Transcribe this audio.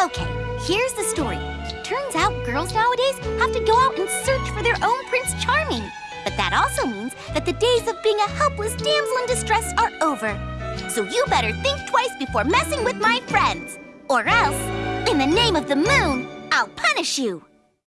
Okay, here's the story. Turns out girls nowadays have to go out and search for their own Prince Charming. But that also means that the days of being a helpless damsel in distress are over. So you better think twice before messing with my friends. Or else, in the name of the moon, I'll punish you.